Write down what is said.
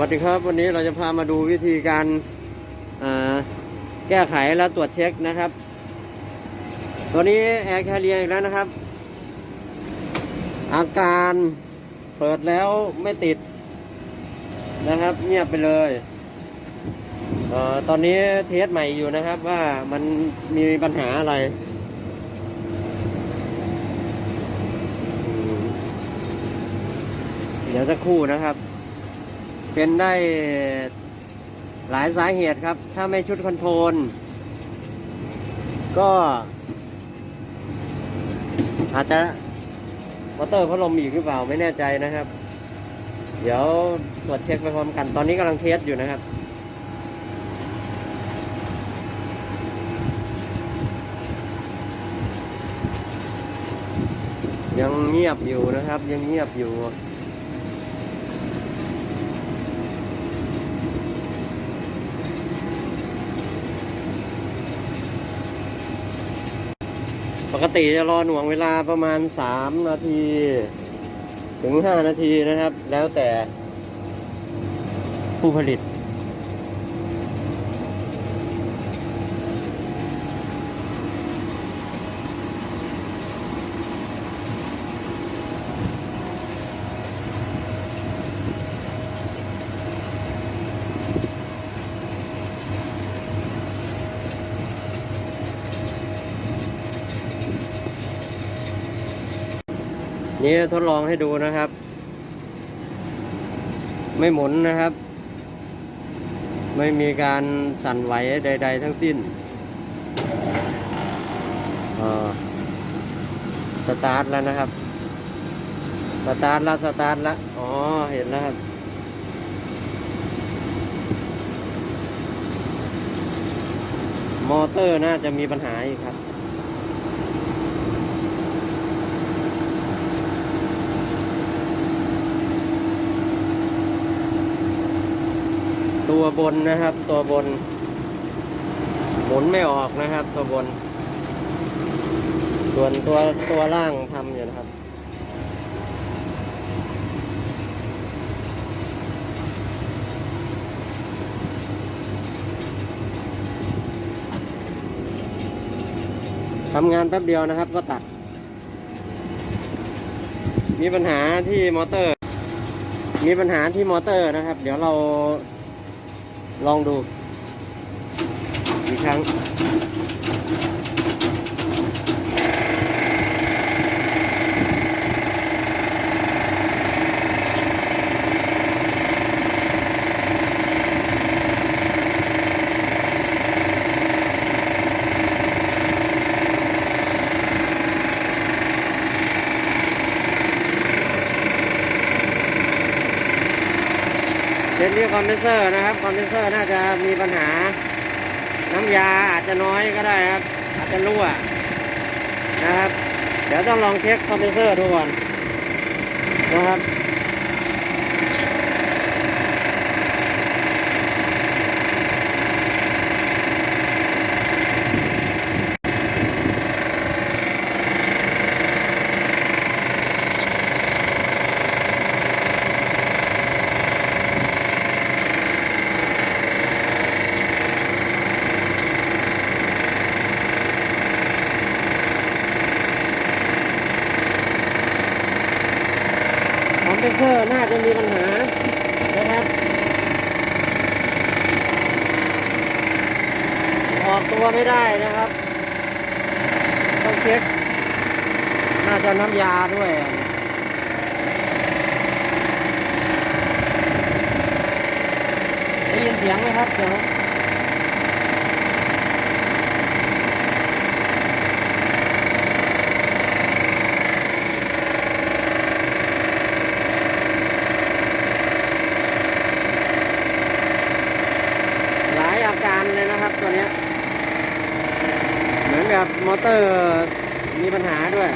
วัสดีครับวันนี้เราจะพามาดูวิธีการแก้ไขและตรวจเช็คนะครับ ตัวนี้แอร์แคเรียอีกแล้วนะครับ อาการเปิดแล้วไม่ติดนะครับ เงียบไปเลยเออตอนนี้เทสใหม่อยู่นะครับว่ามันมีปัญหาอะไร เดี๋ยวสักครู่นะครับ เป็นได้หลายสาเหตุครับ ถ้าไม่ชุด control ก็ อาจจะมอเตอร์พัดลมอีกหรือเปล่าไม่แน่ใจนะครับ เดี๋ยวตรวจเช็คไปพร้อมกันตอนนี้กำลัง test อยู่นะครับยังเงียบอยู่นะครับ ยังเงียบอยู่ ปกติจะรอหน่วงเวลาประมาณสามนาที ถึงห้านาทีนะครับ แล้วแต่ผู้ผลิต นี่ทดลองให้ดูนะครับ ไม่หมุนนะครับ ไม่มีการสั่นไหวใด ๆ ทั้งสิ้นอ่อสตาร์ทแล้วนะครับ สตาร์ทแล้วสตาร์ทแล้วอ๋อ เห็นแล้วครับมอเตอร์น่าจะมีปัญหาอีกครับ ตัวบนนะครับ ตัวบน หมุนไม่ออกนะครับ ตัวบน ส่วนตัวตัวล่างทำอยู่นะครับทำงานแป๊บเดียวนะครับก็ตัด มีปัญหาที่มอเตอร์ มีปัญหาที่มอเตอร์นะครับ เดี๋ยวเรา ลองดู อีกครั้งเป็นที่คอมเพรสเซอร์นะครับคอมเพรสเซอร์น่าจะมีปัญหา น้ำยาอาจจะน้อยก็ได้ครับ อาจจะรั่วนะครับ เดี๋ยวต้องลองเช็คคอมเพรสเซอร์ดูก่อนนะครับ รสเซอร์น่าจะมีปัญหานะครับ ออกตัวไม่ได้นะครับ ต้องเช็ค น่าจะน้ำยาด้วยได้ยินเสียงไหมครับเดี๋ยวหลายอาการ เลยนะครับตัวนี้ เหมือนกับมอเตอร์มีปัญหาด้วย